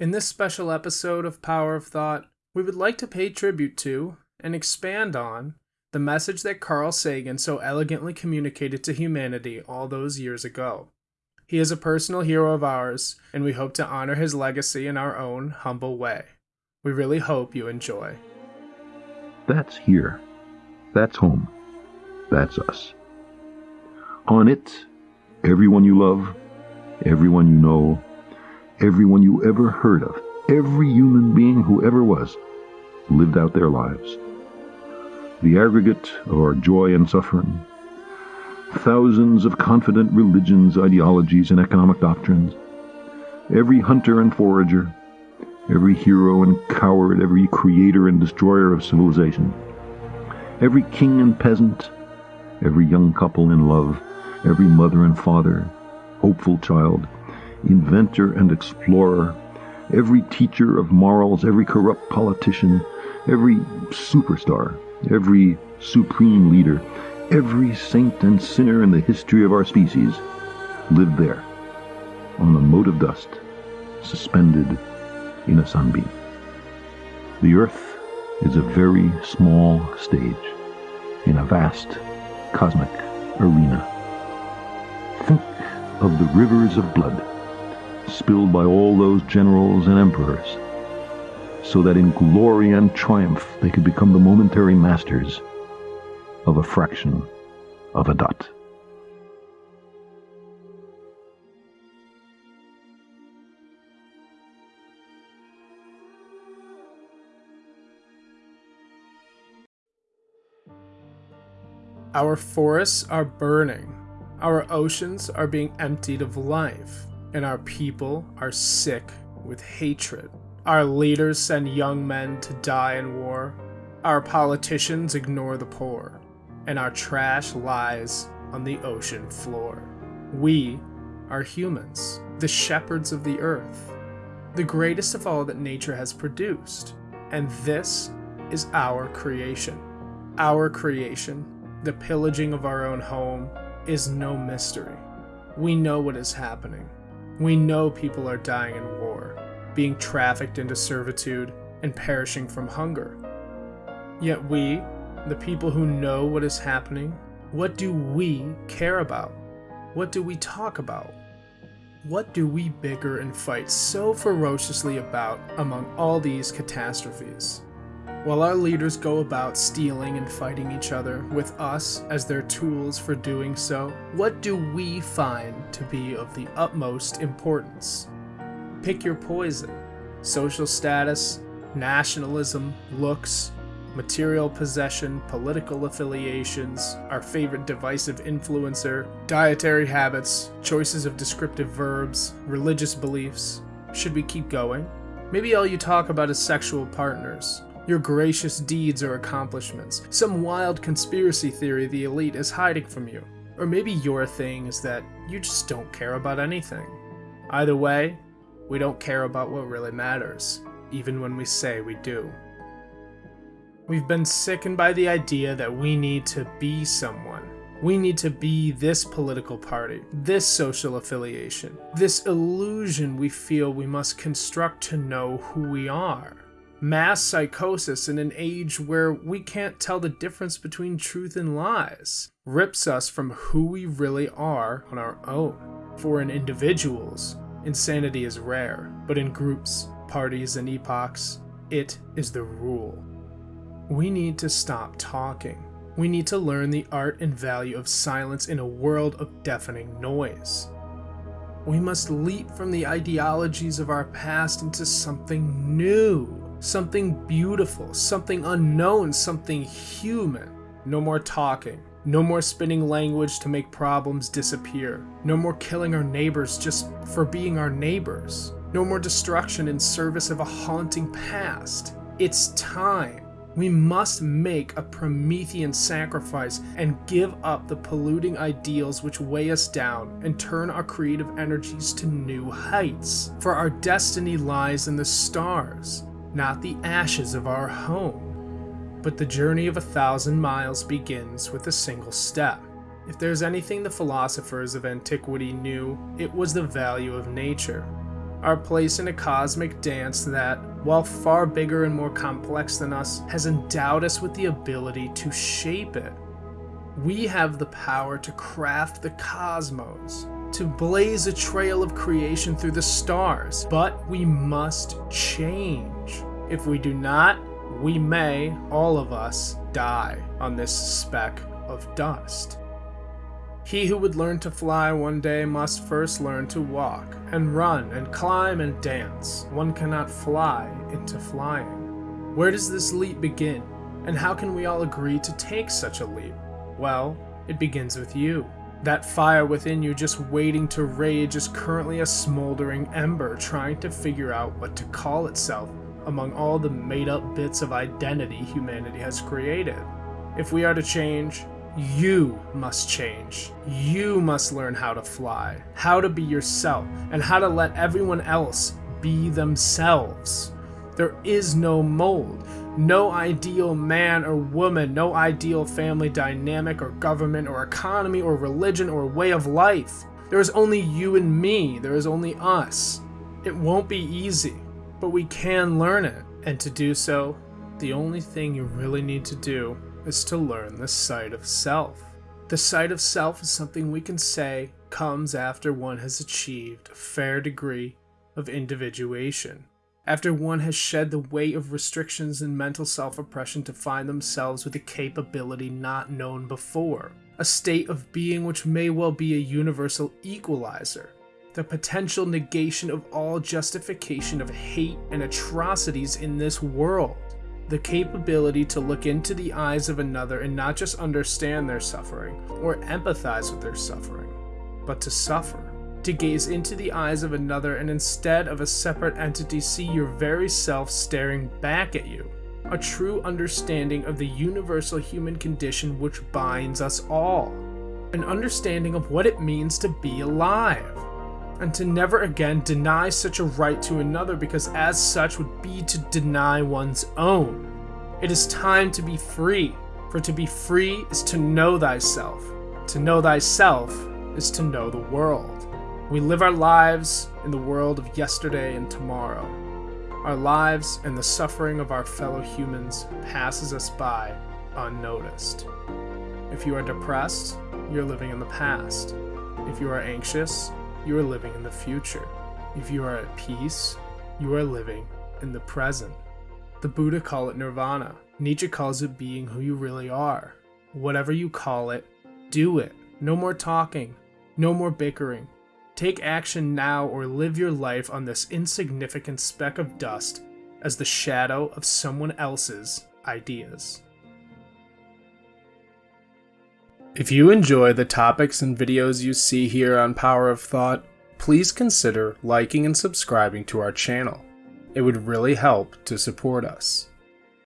In this special episode of Power of Thought, we would like to pay tribute to and expand on the message that Carl Sagan so elegantly communicated to humanity all those years ago. He is a personal hero of ours, and we hope to honor his legacy in our own humble way. We really hope you enjoy. That's here. That's home. That's us. On it, everyone you love, everyone you know, everyone you ever heard of, every human being who ever was, lived out their lives. The aggregate of our joy and suffering, thousands of confident religions, ideologies, and economic doctrines, every hunter and forager, every hero and coward, every creator and destroyer of civilization, every king and peasant, every young couple in love, every mother and father, hopeful child, inventor and explorer, every teacher of morals, every corrupt politician, every superstar, every supreme leader, every saint and sinner in the history of our species lived there, on a mote of dust, suspended in a sunbeam. The earth is a very small stage in a vast cosmic arena. Think of the rivers of blood spilled by all those generals and emperors, so that in glory and triumph they could become the momentary masters of a fraction of a dot. Our forests are burning, our oceans are being emptied of life, and our people are sick with hatred. Our leaders send young men to die in war. Our politicians ignore the poor, and our trash lies on the ocean floor. We are humans, the shepherds of the earth, the greatest of all that nature has produced, and this is our creation. Our creation, the pillaging of our own home, is no mystery. We know what is happening. We know people are dying in war, being trafficked into servitude, and perishing from hunger. Yet we, the people who know what is happening, what do we care about? What do we talk about? What do we bicker and fight so ferociously about among all these catastrophes? While our leaders go about stealing and fighting each other, with us as their tools for doing so, what do we find to be of the utmost importance? Pick your poison. Social status, nationalism, looks, material possession, political affiliations, our favorite divisive influencer, dietary habits, choices of descriptive verbs, religious beliefs. Should we keep going? Maybe all you talk about is sexual partners, your gracious deeds or accomplishments, some wild conspiracy theory the elite is hiding from you. Or maybe your thing is that you just don't care about anything. Either way, we don't care about what really matters, even when we say we do. We've been sickened by the idea that we need to be someone. We need to be this political party, this social affiliation, this illusion we feel we must construct to know who we are mass psychosis in an age where we can't tell the difference between truth and lies rips us from who we really are on our own. For in individuals, insanity is rare, but in groups, parties, and epochs, it is the rule. We need to stop talking. We need to learn the art and value of silence in a world of deafening noise. We must leap from the ideologies of our past into something new something beautiful, something unknown, something human. No more talking. No more spinning language to make problems disappear. No more killing our neighbors just for being our neighbors. No more destruction in service of a haunting past. It's time. We must make a Promethean sacrifice and give up the polluting ideals which weigh us down and turn our creative energies to new heights. For our destiny lies in the stars not the ashes of our home. But the journey of a thousand miles begins with a single step. If there's anything the philosophers of antiquity knew, it was the value of nature. our place in a cosmic dance that, while far bigger and more complex than us, has endowed us with the ability to shape it. We have the power to craft the cosmos, to blaze a trail of creation through the stars, but we must change. If we do not, we may, all of us, die on this speck of dust. He who would learn to fly one day must first learn to walk, and run, and climb, and dance. One cannot fly into flying. Where does this leap begin, and how can we all agree to take such a leap? Well, it begins with you. That fire within you just waiting to rage is currently a smoldering ember trying to figure out what to call itself among all the made up bits of identity humanity has created. If we are to change, you must change. You must learn how to fly, how to be yourself, and how to let everyone else be themselves. There is no mold, no ideal man or woman, no ideal family dynamic or government or economy or religion or way of life. There is only you and me, there is only us. It won't be easy, but we can learn it. And to do so, the only thing you really need to do is to learn the sight of self. The sight of self is something we can say comes after one has achieved a fair degree of individuation, after one has shed the weight of restrictions and mental self oppression to find themselves with a capability not known before, a state of being which may well be a universal equalizer, the potential negation of all justification of hate and atrocities in this world the capability to look into the eyes of another and not just understand their suffering or empathize with their suffering, but to suffer. To gaze into the eyes of another and instead of a separate entity see your very self staring back at you. A true understanding of the universal human condition which binds us all. An understanding of what it means to be alive and to never again deny such a right to another because as such would be to deny one's own. It is time to be free, for to be free is to know thyself. To know thyself is to know the world. We live our lives in the world of yesterday and tomorrow. Our lives and the suffering of our fellow humans passes us by unnoticed. If you are depressed, you're living in the past. If you are anxious, you are living in the future. If you are at peace, you are living in the present. The Buddha call it nirvana. Nietzsche calls it being who you really are. Whatever you call it, do it. No more talking. No more bickering. Take action now or live your life on this insignificant speck of dust as the shadow of someone else's ideas. If you enjoy the topics and videos you see here on Power of Thought, please consider liking and subscribing to our channel. It would really help to support us.